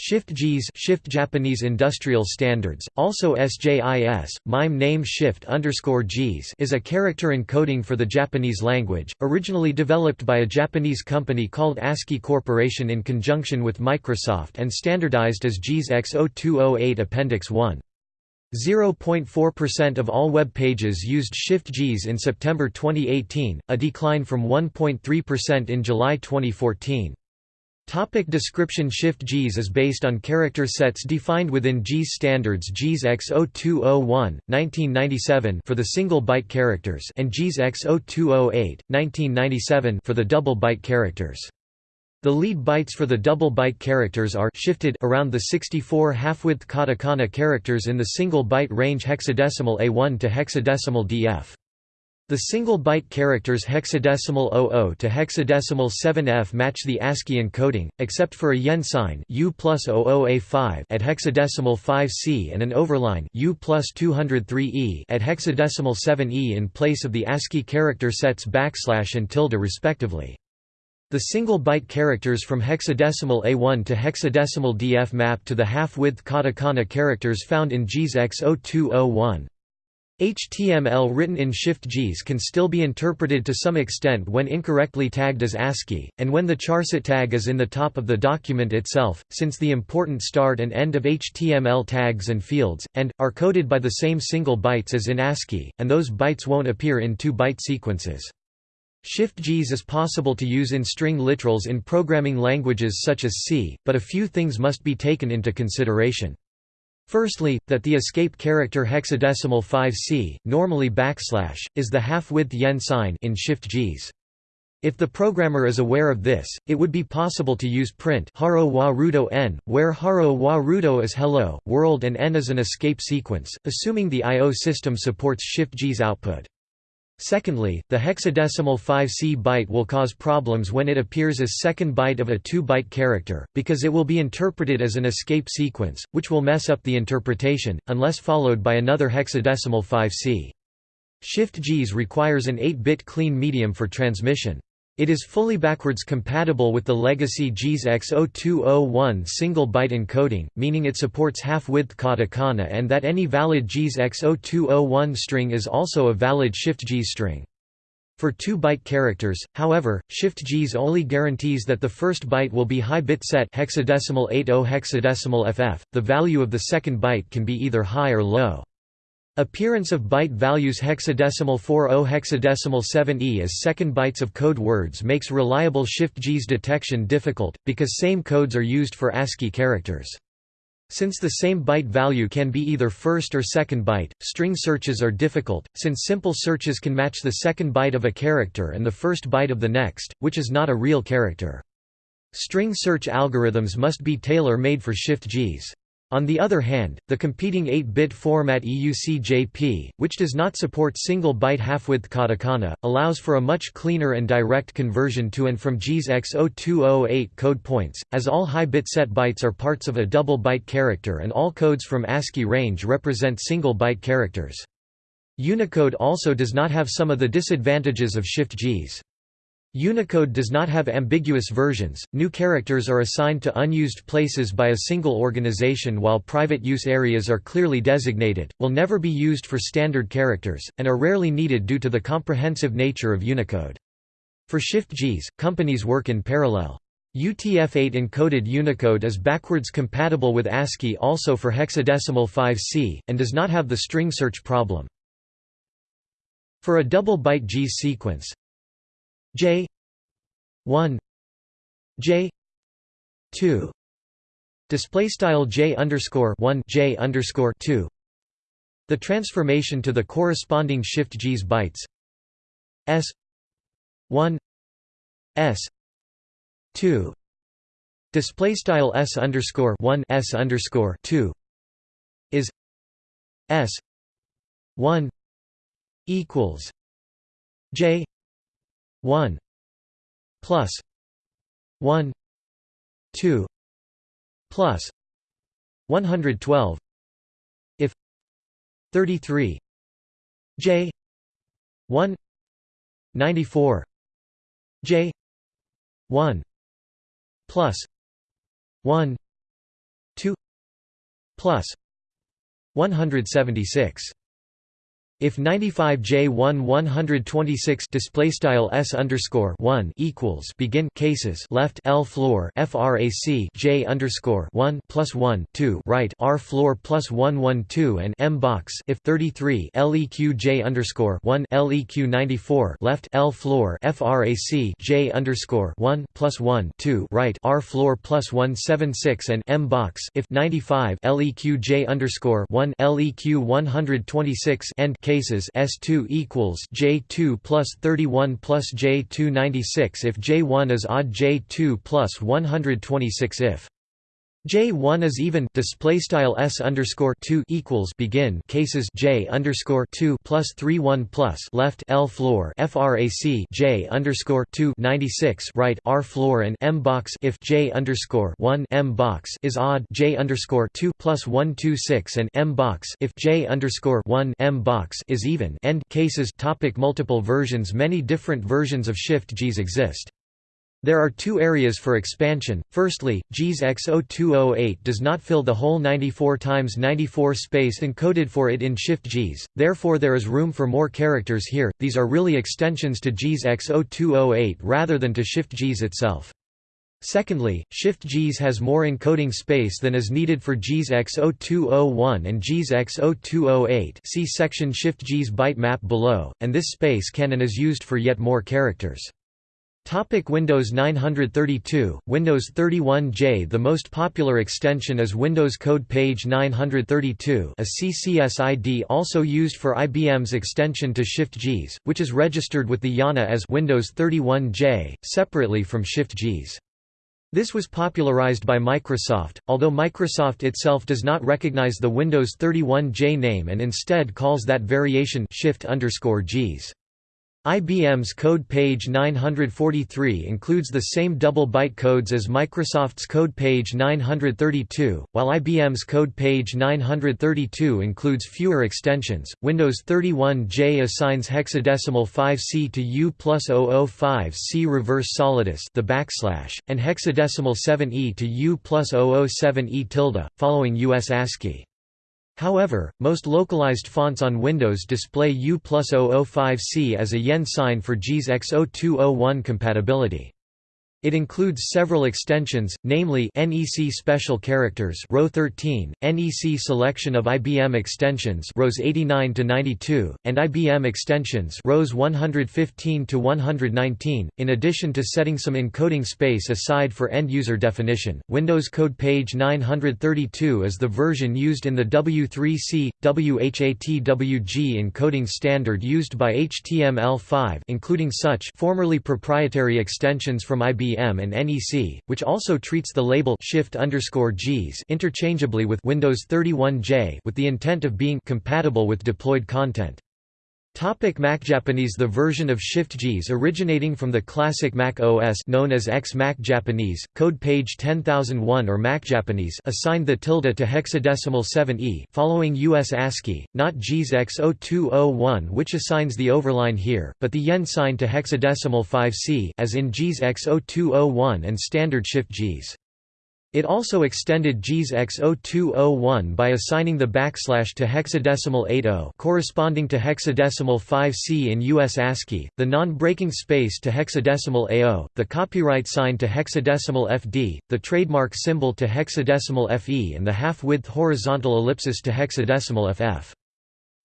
Shift JIS Shift Japanese Industrial Standards, also SJIS, MIME name Shift underscore JIS is a character encoding for the Japanese language, originally developed by a Japanese company called ASCII Corporation in conjunction with Microsoft and standardized as JIS X0208 Appendix 1. 0.4% of all web pages used Shift JIS in September 2018, a decline from 1.3% in July 2014. Topic description Shift JIS is based on character sets defined within JIS standards JIS X0201, 1997 for the single byte characters and JIS X0208, 1997 for the double byte characters. The lead bytes for the double byte characters are shifted around the 64 half-width katakana characters in the single byte range hexadecimal A1 to hexadecimal DF. The single byte characters hexadecimal 00 to hexadecimal 7F match the ASCII encoding, except for a yen sign U plus 00A5 at hexadecimal 5C and an overline U plus 203E at hexadecimal 7E in place of the ASCII character sets backslash and tilde respectively. The single byte characters from hexadecimal A1 to hexadecimal DF map to the half-width katakana characters found in JIS X0201. HTML written in Shift JIS can still be interpreted to some extent when incorrectly tagged as ASCII, and when the charset tag is in the top of the document itself, since the important start and end of HTML tags and fields, and, are coded by the same single bytes as in ASCII, and those bytes won't appear in two-byte sequences. Shift JIS is possible to use in string literals in programming languages such as C, but a few things must be taken into consideration. Firstly, that the escape character hexadecimal 5c, normally backslash, is the half-width yen sign in shift JIS. If the programmer is aware of this, it would be possible to use print haro wa rudo n, where haro wa rudo is hello, world and n is an escape sequence, assuming the I.O. system supports shift JIS output. Secondly, the hexadecimal 5c byte will cause problems when it appears as second byte of a 2-byte character, because it will be interpreted as an escape sequence, which will mess up the interpretation, unless followed by another hexadecimal 5c. Shift-JIS requires an 8-bit clean medium for transmission. It is fully backwards compatible with the legacy JIS X0201 single byte encoding, meaning it supports half-width katakana and that any valid JIS X0201 string is also a valid Shift JIS string. For 2-byte characters, however, Shift JIS only guarantees that the first byte will be high bit set hexadecimal 80 hexadecimal FF. The value of the second byte can be either high or low. Appearance of byte values hexadecimal 40 hexadecimal 7e as second bytes of code words makes reliable Shift-JIS detection difficult, because same codes are used for ASCII characters. Since the same byte value can be either first or second byte, string searches are difficult, since simple searches can match the second byte of a character and the first byte of the next, which is not a real character. String search algorithms must be tailor-made for Shift JIS. On the other hand, the competing 8-bit format EUCJP, which does not support single-byte half-width katakana, allows for a much cleaner and direct conversion to and from JIS X0208 code points, as all high-bit set bytes are parts of a double-byte character and all codes from ASCII range represent single-byte characters. Unicode also does not have some of the disadvantages of Shift JIS. Unicode does not have ambiguous versions, new characters are assigned to unused places by a single organization while private use areas are clearly designated, will never be used for standard characters, and are rarely needed due to the comprehensive nature of Unicode. For Shift-JIS, companies work in parallel. UTF-8 encoded Unicode is backwards compatible with ASCII also for hexadecimal 5C, and does not have the string search problem. For a double byte G sequence, J. one. J. two. Display style J underscore one J underscore two. The transformation to the corresponding shift JIS bytes. S. one. S. two. Display style S underscore one S underscore two. Is S one equals J 1 plus 1 2 plus 112 if 33 j 1 94 j 1 plus 1 2 plus 176 if 95J1 126 display style s underscore 1 equals begin cases left L floor frac J underscore 1 plus 1 2 right R floor plus 1 1 2 and M box if 33 LEQ J underscore 1 LEQ 94 left L floor frac J underscore 1 plus 1 2 right R floor plus 176 and M box if 95 LEQ J underscore 1 LEQ 126 end cases S2 equals J2 plus 31 plus J2 96 if J1 is odd J2 plus 126 if J1 is even display style s underscore 2 equals begin cases J underscore 2 plus 3 1 plus left L floor frac J underscore 2 96 right R floor and M box if J underscore 1 M box is odd J underscore 2 plus 1 2 6 and M box if J underscore 1 M box is even end cases topic multiple versions many different versions of shift JIS exist there are two areas for expansion. Firstly, JIS X0208 does not fill the whole 94 times 94 space encoded for it in Shift JIS, therefore there is room for more characters here. These are really extensions to JIS X0208 rather than to Shift JIS itself. Secondly, Shift JIS has more encoding space than is needed for JIS X0201 and JIS X0208 see section Shift JIS byte map below, and this space can and is used for yet more characters. Topic Windows 932, Windows 31J The most popular extension is Windows Code Page 932 a CCSID also used for IBM's extension to Shift-JIS, which is registered with the IANA as Windows 31J, separately from Shift-JIS. This was popularized by Microsoft, although Microsoft itself does not recognize the Windows 31J name and instead calls that variation Shift_JIS. IBM's code page 943 includes the same double byte codes as Microsoft's code page 932, while IBM's code page 932 includes fewer extensions. Windows 31J assigns hexadecimal 5C to U plus 005C reverse solidus the backslash, and hexadecimal 7E to U plus 007E tilde, following US ASCII. However, most localized fonts on Windows display U plus 005C as a yen sign for JIS X0201 compatibility. It includes several extensions, namely NEC Special Characters row 13, NEC Selection of IBM Extensions rows 89 to 92, and IBM Extensions rows 115 to 119. In addition to setting some encoding space aside for end-user definition, Windows Code Page 932 is the version used in the W3C WHATWG encoding standard used by HTML5, including such formerly proprietary extensions from IBM IBM and NEC, which also treats the label shift JIS interchangeably with Windows 31J with the intent of being compatible with deployed content. Topic Mac Japanese The version of Shift-JIS originating from the classic Mac OS known as X Mac Japanese, code page 10001 or Mac Japanese assigned the tilde to hexadecimal 7e following US ASCII, not JIS X0201 which assigns the overline here, but the yen sign to hexadecimal 5c as in JIS X0201 and standard Shift-JIS. It also extended JIS X0201 by assigning the backslash to hexadecimal 80 corresponding to hexadecimal 5C in US ASCII, the non-breaking space to hexadecimal AO, the copyright sign to hexadecimal FD, the trademark symbol to hexadecimal FE and the half-width horizontal ellipsis to hexadecimal FF.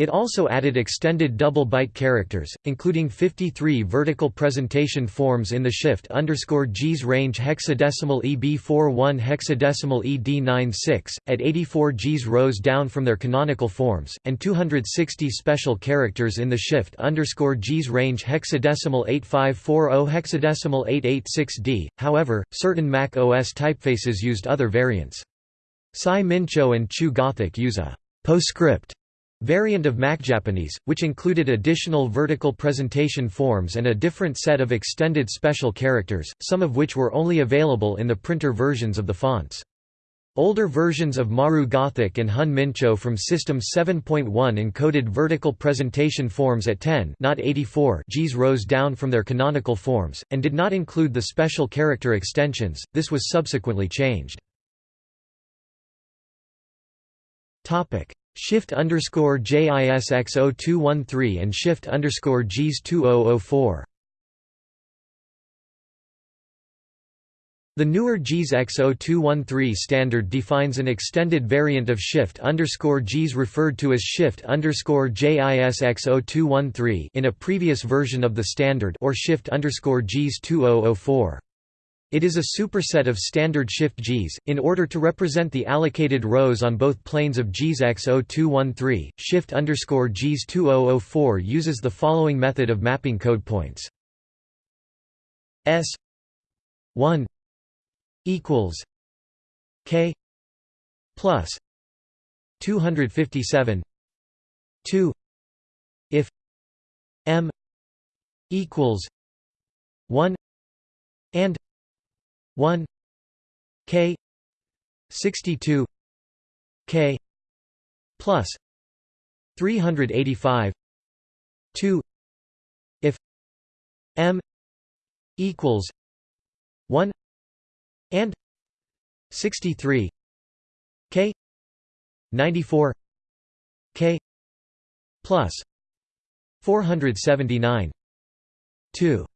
It also added extended double byte characters, including 53 vertical presentation forms in the shift JIS range hexadecimal EB41 hexadecimal ED96, at 84 JIS rows down from their canonical forms, and 260 special characters in the shift JIS range hexadecimal 8540 hexadecimal 886D. However, certain Mac OS typefaces used other variants. Sai Mincho and Chu Gothic use a postscript variant of MacJapanese, which included additional vertical presentation forms and a different set of extended special characters, some of which were only available in the printer versions of the fonts. Older versions of Maru Gothic and Hun Mincho from System 7.1 encoded vertical presentation forms at 10 not 84 JIS rows down from their canonical forms, and did not include the special character extensions, this was subsequently changed. Shift underscore JISX0213 and Shift underscore JIS2004. The newer JIS X0213 standard defines an extended variant of Shift underscore JIS referred to as Shift underscore JIS X0213 in a previous version of the standard or Shift underscore JIS 2004. It is a superset of standard shift JIS. In order to represent the allocated rows on both planes of JIS X0213, shift underscore JIS 2004 uses the following method of mapping code points. S 1 equals K plus 257 2 if M equals 1 and 1 k 62 k plus 385 2 if m equals 1 and 63 k 94 k plus 479 2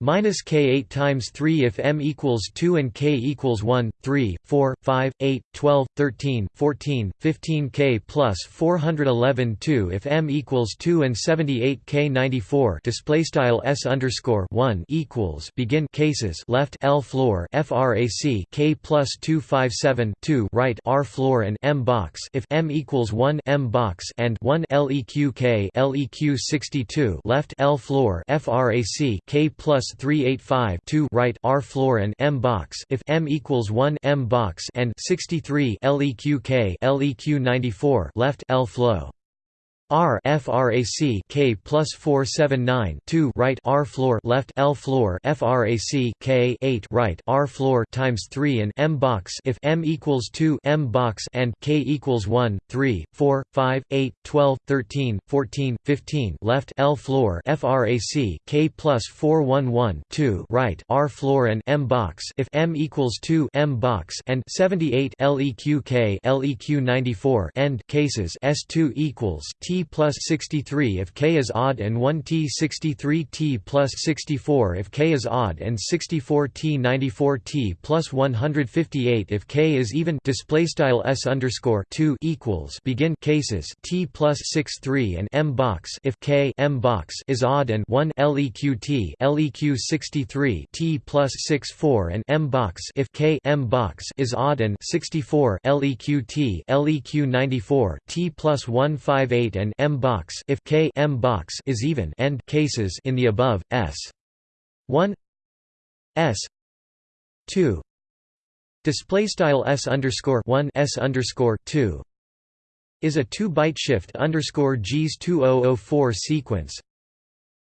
minus k 8 times 3 if m equals 2 and k equals 1 3 4 5 8 12 13 14 15 k plus 411 2 if m equals 2 and 78 k 94 display style s underscore 1 equals begin cases left l floor frac k plus 257 2 right r floor and m box if m equals 1 m box and 1 leq k leq 62 left l floor frac k plus 385 2 right R floor and M box if M equals 1 M box and 63 LEQ K LEQ 94 left L flow R frac K plus 479 2 right R floor left L floor frac K 8 right R floor times 3 and M box if M equals 2 M box and K equals 1 3 4 5 8 12 13 14 15 left L floor frac K plus 411 2 right R floor and M box if M equals 2 M box and 78 LEQ K LEQ 94 end cases S2 equals T plus 63 if k is odd and 1 t 63 t plus 64 if k is odd and 64 t 94 t plus 158 if k is even display style s underscore 2 equals begin cases t plus 63 and m box if k m box is odd and 1 leq t leq 63 t plus 64 and m box if k m box is odd and 64 leq t leq 94 t plus 158 and and M box if K M box is even end cases in the above S. 1 S. 2 display style S underscore 1 S underscore 2 is a 2 byte shift underscore JIS 2004 sequence.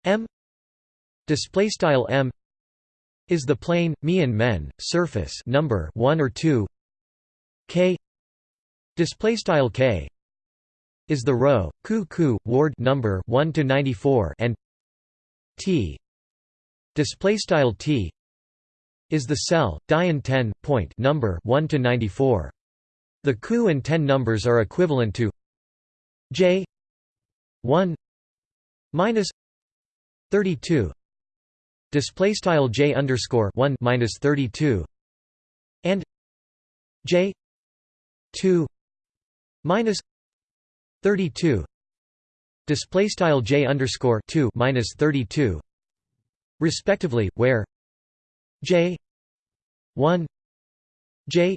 M. Display style M. Is the plane me and men surface number 1 or 2 K. Display style K is the row ku ku ward number 1 to 94 and T. Display style T is the cell dian 10 point number 1 to 94 the ku and 10 numbers are equivalent to J 1 minus 32 display style J underscore 1 minus 32 and J 2 minus 32 display style j underscore 2 minus 32 respectively where j 1 j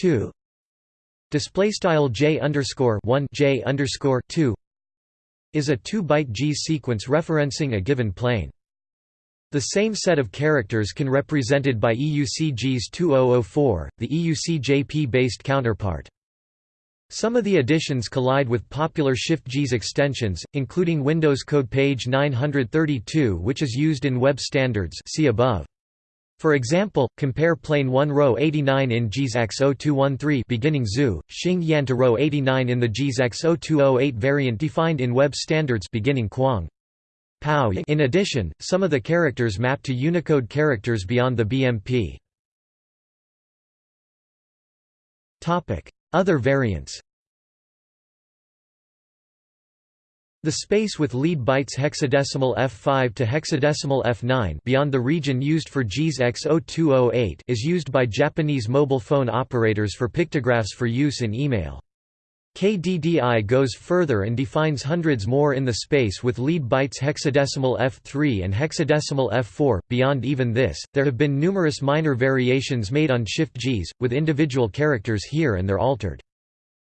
2 display style j underscore 1 j underscore 2 is a 2 byte g sequence referencing a given plane. The same set of characters can represented by EUC-JIS 2004, the EUC JP-based counterpart. Some of the additions collide with popular Shift-JIS extensions, including Windows Code page 932 which is used in web standards see above. For example, compare plane 1 row 89 in JIS X0213 beginning ZU, Xing Yan to row 89 in the JIS X0208 variant defined in web standards beginning Quang. Pao In addition, some of the characters map to Unicode characters beyond the BMP. Other variants The space with lead bytes hexadecimal F5 to hexadecimal F9 beyond the region used for JIS X0208 is used by Japanese mobile phone operators for pictographs for use in email. KDDI goes further and defines hundreds more in the space with lead bytes hexadecimal F3 and hexadecimal F4. Beyond even this, there have been numerous minor variations made on Shift JIS, with individual characters here and there altered.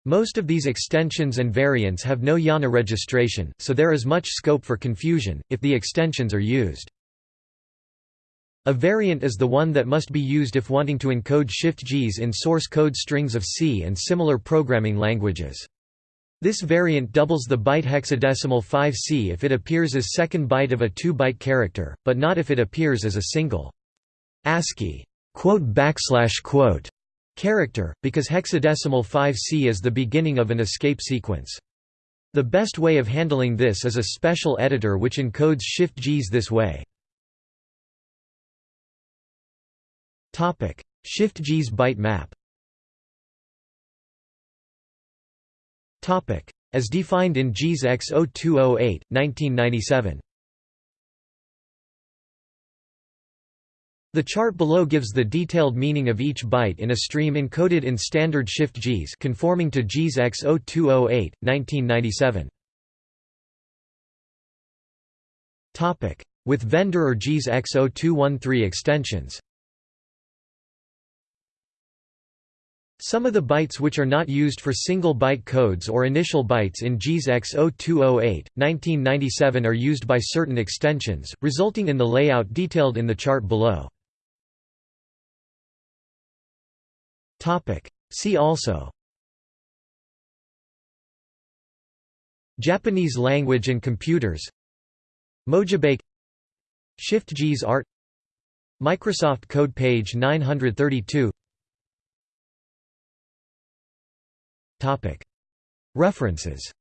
Most of these extensions and variants have no IANA registration, so there is much scope for confusion, if the extensions are used. A variant is the one that must be used if wanting to encode shift-JIS in source code strings of C and similar programming languages. This variant doubles the byte hexadecimal 5C if it appears as second byte of a 2-byte character, but not if it appears as a single ASCII character, because hexadecimal 5c is the beginning of an escape sequence. The best way of handling this is a special editor which encodes shift-JIS this way. Shift JIS byte map. As defined in JIS X0208, 1997 The chart below gives the detailed meaning of each byte in a stream encoded in standard shift JIS conforming to JIS X0208, 1997. Topic: With vendor or JIS X0213 extensions. Some of the bytes which are not used for single byte codes or initial bytes in JIS X0208, 1997 are used by certain extensions, resulting in the layout detailed in the chart below. See also. Japanese language and computers. Mojibake. Shift JIS art. Microsoft Code page 932 References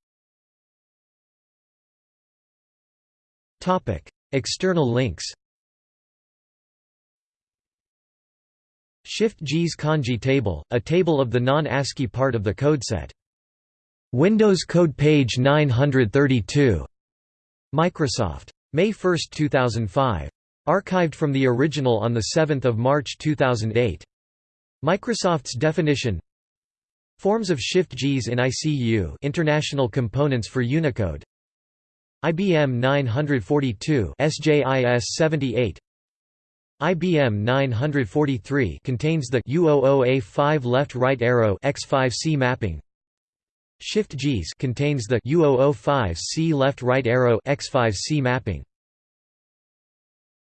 External links Shift JIS kanji table, a table of the non-ASCII part of the codeset. Windows Code page 932. Microsoft. May 1, 2005. Archived from the original on 7 March 2008. Microsoft's definition Forms of Shift JIS in ICU International Components for Unicode IBM 942 SJIS 78 IBM 943 contains the U00A5 left-right arrow X5C mapping. Shift JIS contains the U005C left-right arrow X5C mapping.